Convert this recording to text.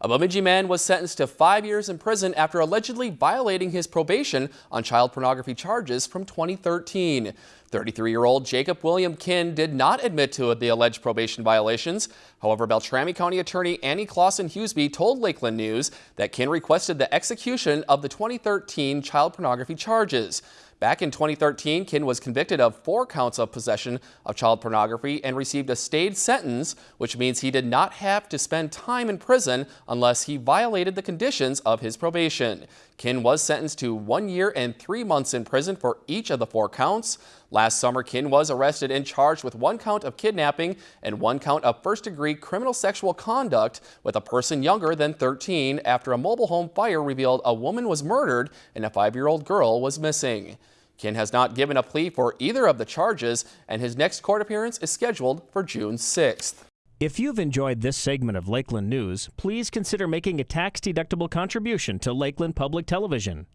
A Bemidji man was sentenced to five years in prison after allegedly violating his probation on child pornography charges from 2013. 33-year-old Jacob William Kinn did not admit to the alleged probation violations. However, Beltrami County Attorney Annie Clausen Huseby told Lakeland News that Kinn requested the execution of the 2013 child pornography charges. Back in 2013, Kinn was convicted of four counts of possession of child pornography and received a stayed sentence, which means he did not have to spend time in prison unless he violated the conditions of his probation. Kinn was sentenced to one year and three months in prison for each of the four counts. Last summer, Kinn was arrested and charged with one count of kidnapping and one count of first-degree criminal sexual conduct with a person younger than 13 after a mobile home fire revealed a woman was murdered and a five-year-old girl was missing. Kinn has not given a plea for either of the charges, and his next court appearance is scheduled for June 6th. If you've enjoyed this segment of Lakeland News, please consider making a tax-deductible contribution to Lakeland Public Television.